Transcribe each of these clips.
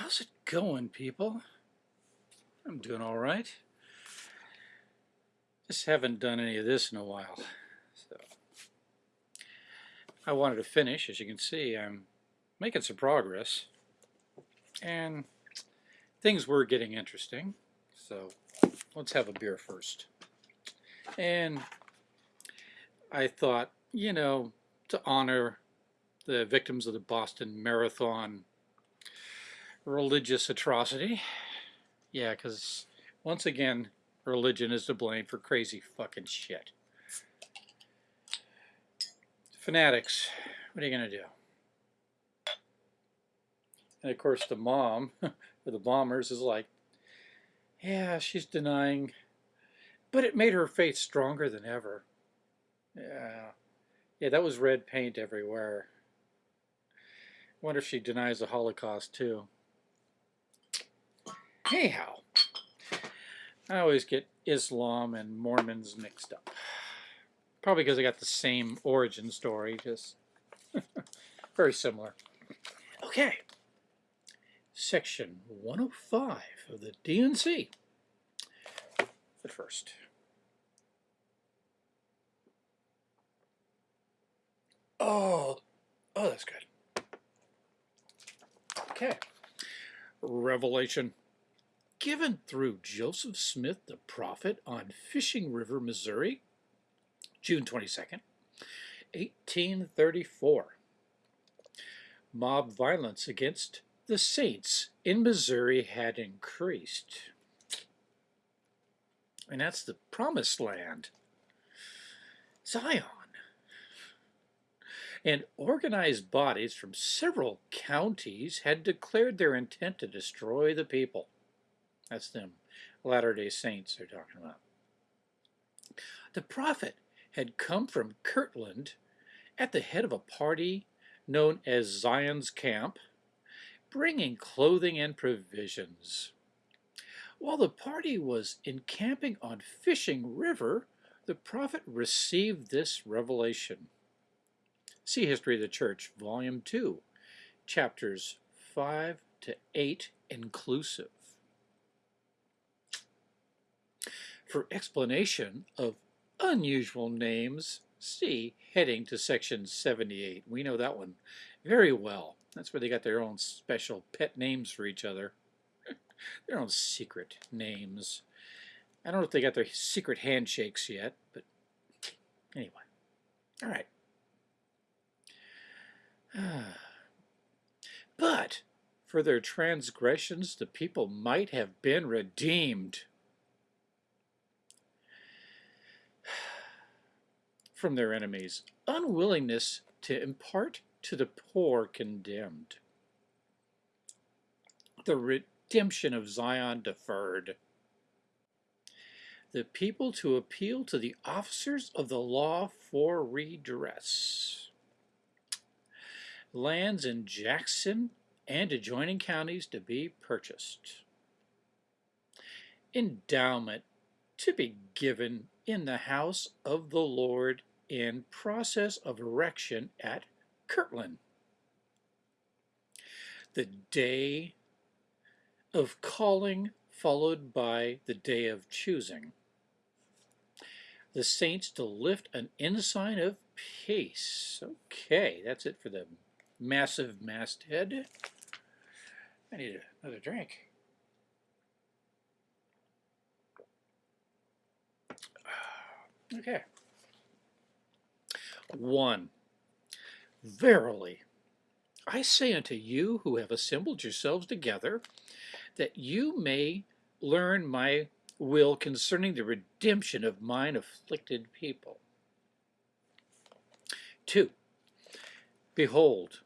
How's it going, people? I'm doing all right. Just haven't done any of this in a while. So I wanted to finish. As you can see, I'm making some progress. And things were getting interesting. So let's have a beer first. And I thought, you know, to honor the victims of the Boston Marathon religious atrocity. Yeah, because once again, religion is to blame for crazy fucking shit. Fanatics, what are you going to do? And of course the mom, for the bombers, is like, yeah, she's denying, but it made her faith stronger than ever. Yeah, yeah, that was red paint everywhere. I wonder if she denies the Holocaust too. Anyhow, I always get Islam and Mormons mixed up. Probably because I got the same origin story, just very similar. Okay, section 105 of the D&C. But first, oh, oh, that's good. Okay, Revelation given through Joseph Smith the prophet on Fishing River, Missouri, June 22nd, 1834. Mob violence against the saints in Missouri had increased. And that's the promised land, Zion. And organized bodies from several counties had declared their intent to destroy the people. That's them Latter-day Saints they're talking about. The prophet had come from Kirtland at the head of a party known as Zion's Camp, bringing clothing and provisions. While the party was encamping on Fishing River, the prophet received this revelation. See History of the Church, Volume 2, chapters 5 to 8 inclusive. For explanation of unusual names, see heading to section 78. We know that one very well. That's where they got their own special pet names for each other. their own secret names. I don't know if they got their secret handshakes yet, but anyway. All right. but for their transgressions, the people might have been redeemed. From their enemies, unwillingness to impart to the poor condemned. The redemption of Zion deferred. The people to appeal to the officers of the law for redress. Lands in Jackson and adjoining counties to be purchased. Endowment to be given in the house of the Lord in process of erection at Kirtland. The day of calling followed by the day of choosing. The saints to lift an ensign of peace. Okay, that's it for the massive masthead. I need another drink. Okay. 1. Verily, I say unto you who have assembled yourselves together, that you may learn my will concerning the redemption of mine afflicted people. 2. Behold,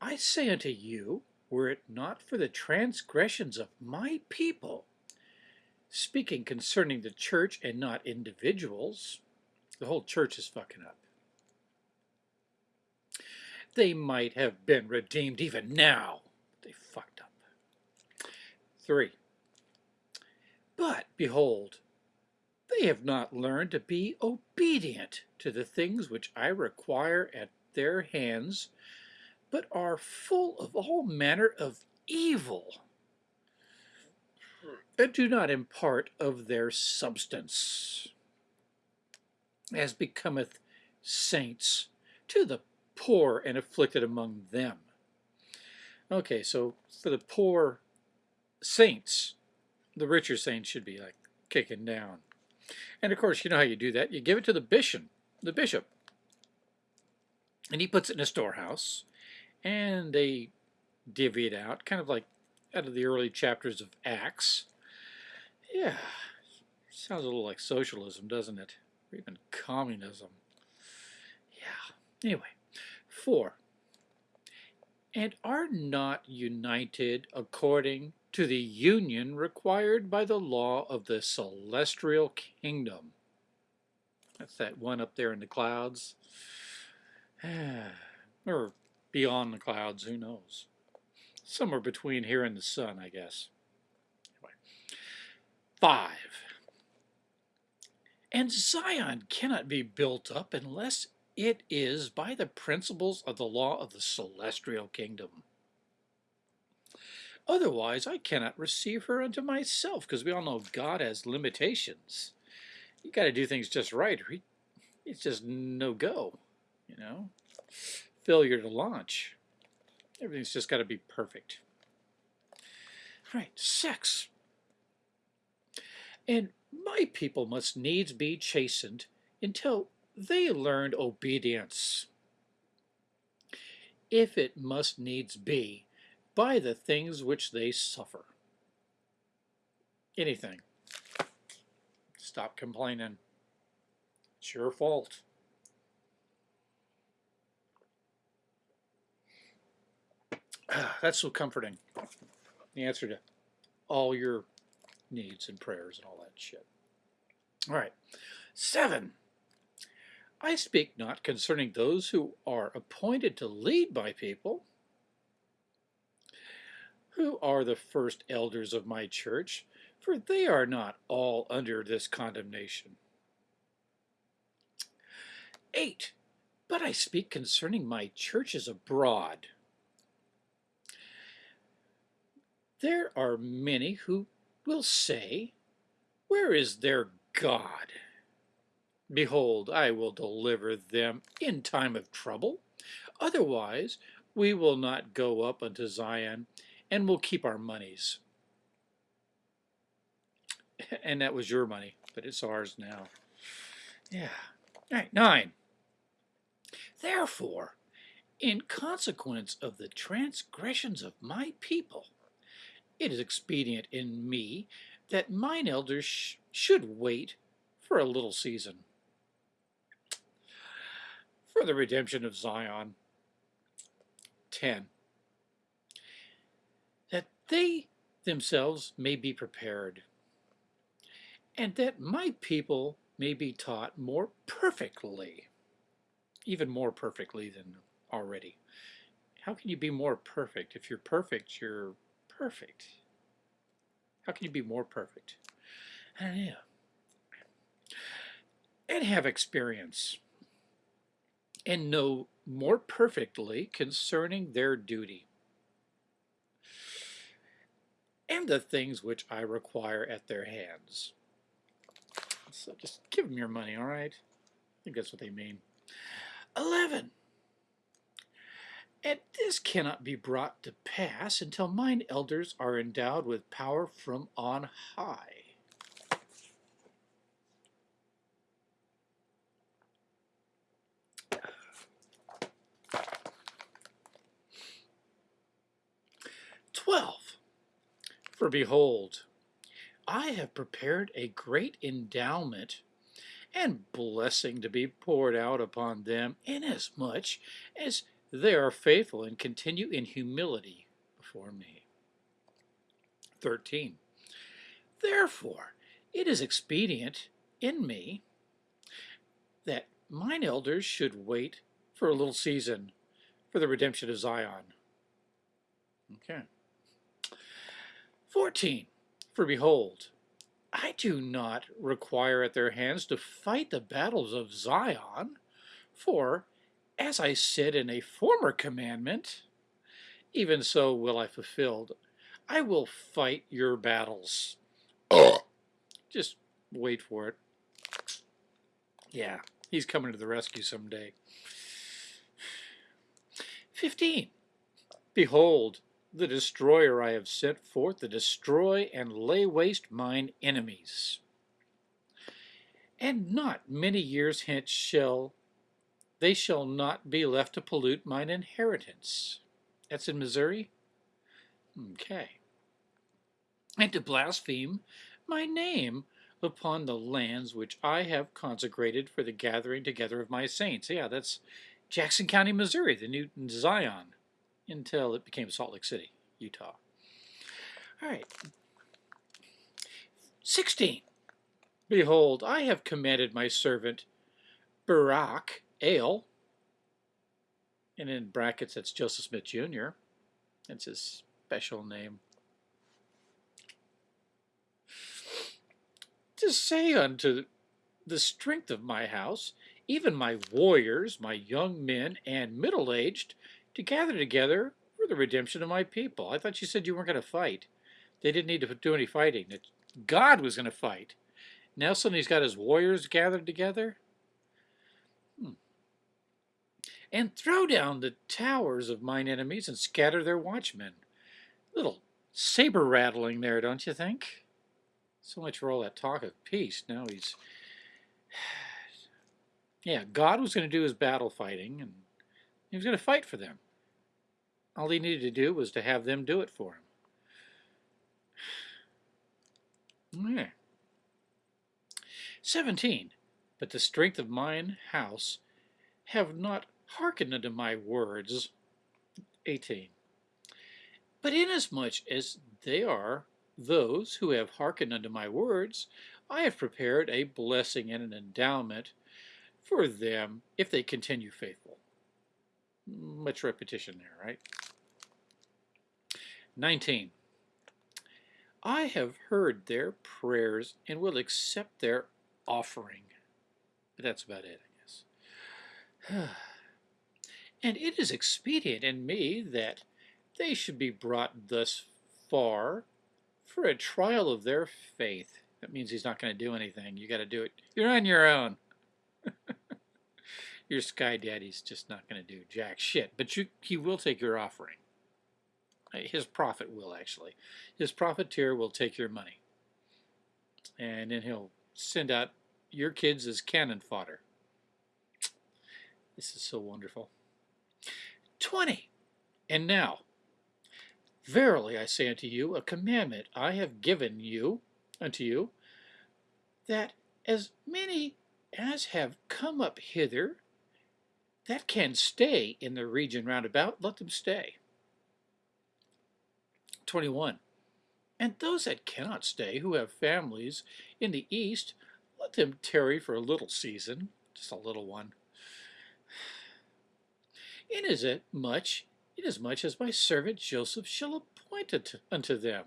I say unto you, were it not for the transgressions of my people, speaking concerning the church and not individuals, the whole church is fucking up they might have been redeemed even now. They fucked up. 3. But, behold, they have not learned to be obedient to the things which I require at their hands, but are full of all manner of evil, and do not impart of their substance, as becometh saints to the poor and afflicted among them. Okay, so for the poor saints, the richer saints should be like kicking down. And of course, you know how you do that. You give it to the bishop, the bishop. And he puts it in a storehouse. And they divvy it out, kind of like out of the early chapters of Acts. Yeah, sounds a little like socialism, doesn't it? Or even communism. Yeah. Anyway, four. And are not united according to the union required by the law of the celestial kingdom. That's that one up there in the clouds. or beyond the clouds, who knows. Somewhere between here and the sun, I guess. Anyway. Five. And Zion cannot be built up unless it is by the principles of the law of the celestial kingdom. Otherwise, I cannot receive her unto myself, because we all know God has limitations. You got to do things just right, it's just no go, you know? Failure to launch. Everything's just got to be perfect. All right, sex. And my people must needs be chastened until they learned obedience. If it must needs be, by the things which they suffer. Anything. Stop complaining. It's your fault. That's so comforting. The answer to all your needs and prayers and all that shit. All right. Seven. I speak not concerning those who are appointed to lead my people, who are the first elders of my church, for they are not all under this condemnation. 8. But I speak concerning my churches abroad. There are many who will say, Where is their God? Behold, I will deliver them in time of trouble. Otherwise, we will not go up unto Zion and we'll keep our monies. And that was your money, but it's ours now. Yeah. All right, nine. Therefore, in consequence of the transgressions of my people, it is expedient in me that mine elders sh should wait for a little season. For the redemption of Zion. 10 That they themselves may be prepared, and that my people may be taught more perfectly, even more perfectly than already. How can you be more perfect? If you're perfect, you're perfect. How can you be more perfect? I don't know. And have experience and know more perfectly concerning their duty and the things which I require at their hands. So just give them your money, all right? I think that's what they mean. 11. And this cannot be brought to pass until mine elders are endowed with power from on high. Twelve. For behold, I have prepared a great endowment and blessing to be poured out upon them, inasmuch as they are faithful and continue in humility before me. 13. Therefore, it is expedient in me that mine elders should wait for a little season for the redemption of Zion. Okay. 14. For behold, I do not require at their hands to fight the battles of Zion, for, as I said in a former commandment, even so will I fulfilled. I will fight your battles. Just wait for it. Yeah, he's coming to the rescue someday. 15. Behold, the destroyer I have sent forth to destroy and lay waste mine enemies. And not many years hence shall they shall not be left to pollute mine inheritance. That's in Missouri? Okay. And to blaspheme my name upon the lands which I have consecrated for the gathering together of my saints. Yeah, that's Jackson County, Missouri, the new Zion, until it became Salt Lake City, Utah. All right. 16. Behold, I have commanded my servant Baurak Ale, and in brackets that's Joseph Smith Jr. That's his special name. To say unto the strength of my house, even my warriors, my young men, and middle-aged, to gather together for the redemption of my people. I thought you said you weren't going to fight. They didn't need to do any fighting. God was going to fight. Now suddenly he's got his warriors gathered together? Hmm. And throw down the towers of mine enemies and scatter their watchmen. Little saber rattling there, don't you think? So much for all that talk of peace. Now he's yeah, God was going to do his battle fighting, and he was going to fight for them. All he needed to do was to have them do it for him. Yeah. 17. But the strength of mine house have not hearkened unto my words. 18. But inasmuch as they are those who have hearkened unto my words, I have prepared a blessing and an endowment for them if they continue faithful. Much repetition there, right? 19. I have heard their prayers and will accept their offering. But that's about it, I guess. and it is expedient in me that they should be brought thus far for a trial of their faith. That means he's not going to do anything. You got to do it. You're on your own. your sky daddy's just not going to do jack shit. But you, he will take your offering. Uh, his prophet will, actually. His profiteer will take your money. And then he'll send out your kids as cannon fodder. This is so wonderful. 20. And now, verily I say unto you, a commandment I have given you, unto you, that as many as have come up hither that can stay in the region round about, let them stay. 21. And those that cannot stay, who have families in the east, let them tarry for a little season, just a little one. in Inasmuch, inasmuch as my servant Joseph shall appoint it unto them.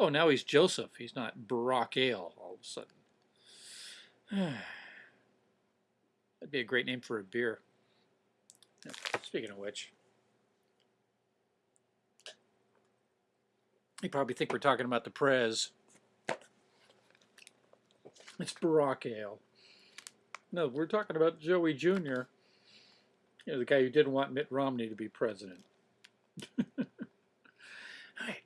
Oh, now he's Joseph. He's not Baurak Ale all of a sudden. That'd be a great name for a beer. Speaking of which, you probably think we're talking about the Prez. It's Barack Ale. No, we're talking about Joey Jr., you know, the guy who didn't want Mitt Romney to be president. All right.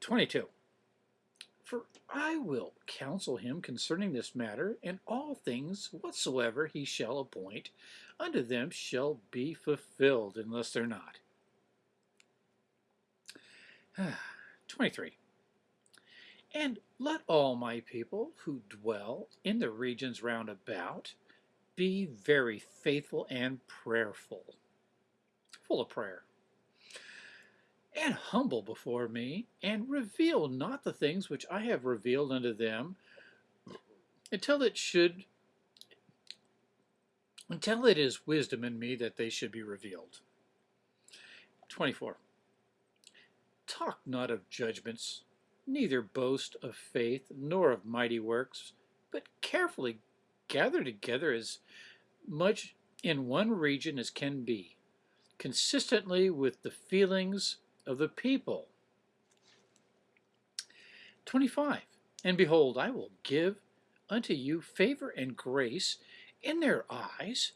22. I will counsel him concerning this matter, and all things whatsoever he shall appoint unto them shall be fulfilled, unless they're not. 23. And let all my people who dwell in the regions round about be very faithful and prayerful, full of prayer and humble before me, and reveal not the things which I have revealed unto them, until it should until it is wisdom in me that they should be revealed. 24. Talk not of judgments, neither boast of faith, nor of mighty works, but carefully gather together as much in one region as can be, consistently with the feelings of the people. 25. And behold, I will give unto you favor and grace in their eyes,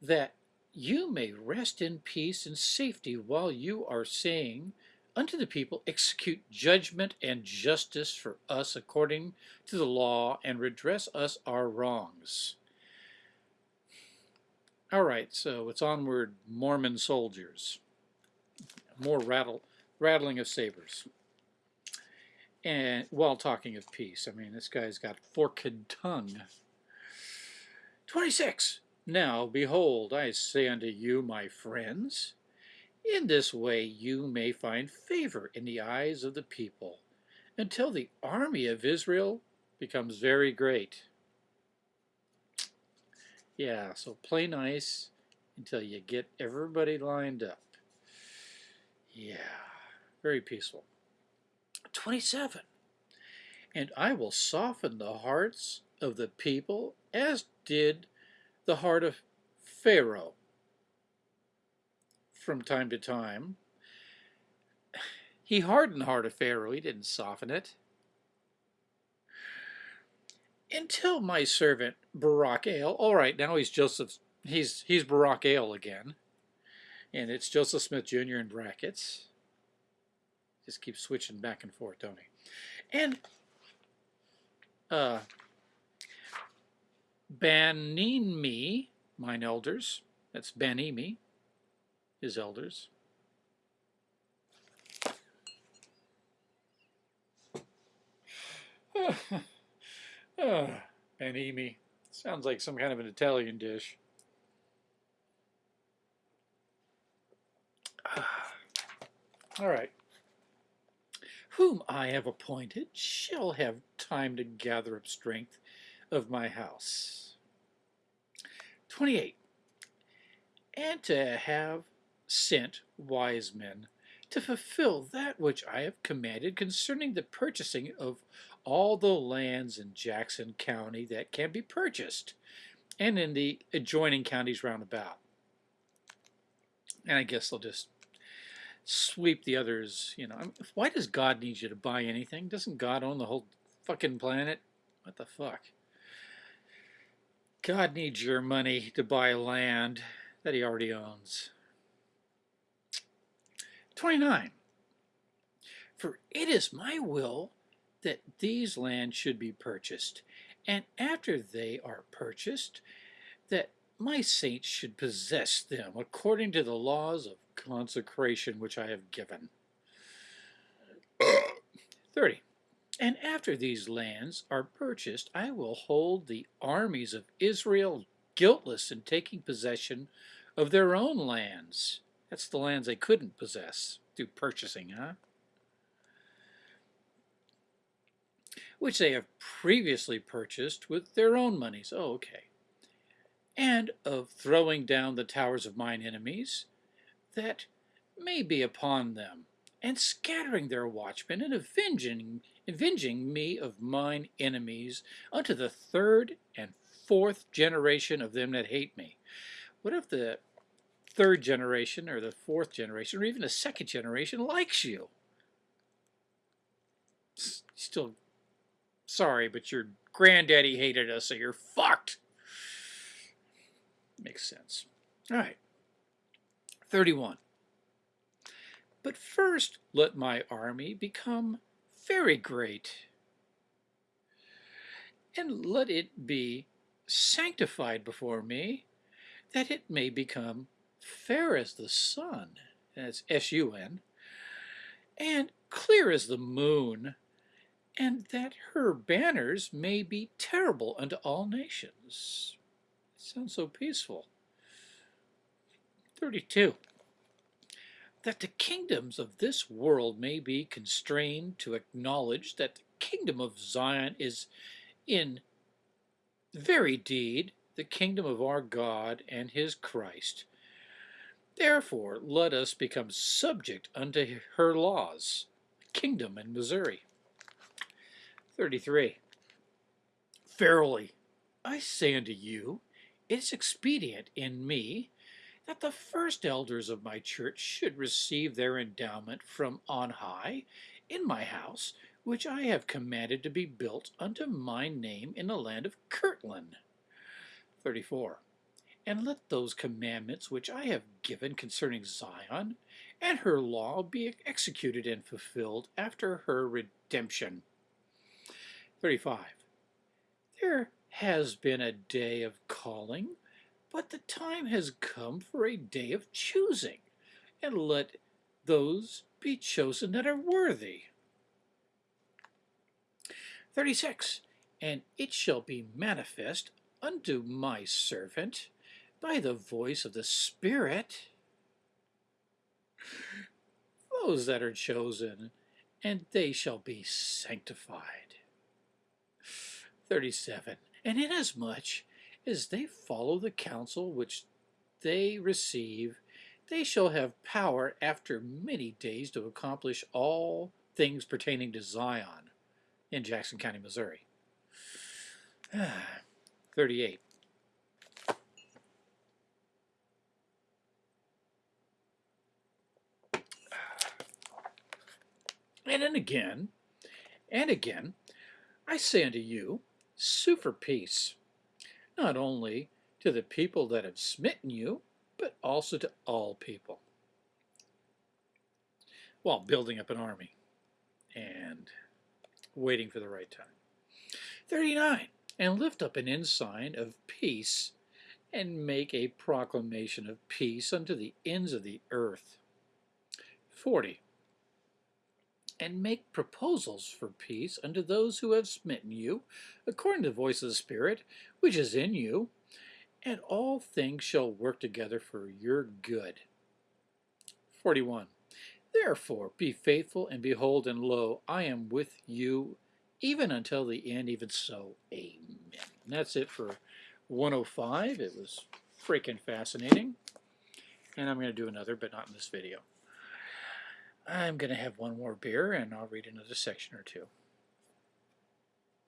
that you may rest in peace and safety while you are saying unto the people, Execute judgment and justice for us according to the law, and redress us our wrongs. All right, so it's onward, Mormon soldiers. More rattle, rattling of sabers. And while talking of peace, I mean, this guy's got forked tongue. 26. Now, behold, I say unto you, my friends, in this way you may find favor in the eyes of the people, until the army of Israel becomes very great. Yeah, so play nice until you get everybody lined up. Yeah, very peaceful. 27. And I will soften the hearts of the people as did the heart of Pharaoh from time to time. He hardened the heart of Pharaoh, he didn't soften it. Until my servant Baurak Ale, all right, now he's Joseph, he's, he's Baurak Ale again. And it's Joseph Smith Jr. in brackets. Just keep switching back and forth, don't he? And uh, mine elders, that's me, his elders. uh, Baneemy. Sounds like some kind of an Italian dish. All right whom I have appointed shall have time to gather up strength of my house. 28. And to have sent wise men to fulfill that which I have commanded concerning the purchasing of all the lands in Jackson County that can be purchased, and in the adjoining counties round about. And I guess they'll just sweep the others, you know. Why does God need you to buy anything? Doesn't God own the whole fucking planet? What the fuck? God needs your money to buy land that he already owns. 29. For it is my will that these lands should be purchased, and after they are purchased, that my saints should possess them according to the laws of consecration which I have given. 30. And after these lands are purchased, I will hold the armies of Israel guiltless in taking possession of their own lands. That's the lands they couldn't possess through purchasing, huh? Which they have previously purchased with their own monies. Oh, okay. And of throwing down the towers of mine enemies, that may be upon them, and scattering their watchmen, and avenging, avenging me of mine enemies unto the third and fourth generation of them that hate me. What if the third generation, or the fourth generation, or even the second generation likes you? Still, sorry, but your granddaddy hated us, so you're fucked. Makes sense. All right. 31. But first let my army become very great, and let it be sanctified before me, that it may become fair as the sun, that's S-U-N, and clear as the moon, and that her banners may be terrible unto all nations. Sounds so peaceful. 32. That the kingdoms of this world may be constrained to acknowledge that the kingdom of Zion is in very deed the kingdom of our God and his Christ. Therefore, let us become subject unto her laws. Kingdom in Missouri. 33. Verily, I say unto you, it is expedient in me that the first elders of my church should receive their endowment from on high in my house, which I have commanded to be built unto my name in the land of Kirtland. 34. And let those commandments which I have given concerning Zion and her law be executed and fulfilled after her redemption. 35. There has been a day of calling, but the time has come for a day of choosing, and let those be chosen that are worthy. 36. And it shall be manifest unto my servant by the voice of the Spirit those that are chosen, and they shall be sanctified. 37. And inasmuch as they follow the counsel which they receive, they shall have power after many days to accomplish all things pertaining to Zion in Jackson County, Missouri. 38. And then again, and again, I say unto you, sue for peace, not only to the people that have smitten you, but also to all people, while building up an army and waiting for the right time. 39. And lift up an ensign of peace and make a proclamation of peace unto the ends of the earth. 40 and make proposals for peace unto those who have smitten you, according to the voice of the Spirit, which is in you, and all things shall work together for your good. 41. Therefore be faithful, and behold, and lo, I am with you even until the end, even so, amen. And that's it for 105. It was freaking fascinating. And I'm going to do another, but not in this video. I'm going to have one more beer and I'll read another section or two.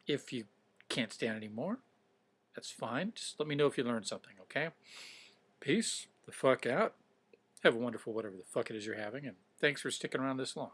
If you can't stand anymore, that's fine. Just let me know if you learned something, okay? Peace the fuck out. Have a wonderful whatever the fuck it is you're having, and thanks for sticking around this long.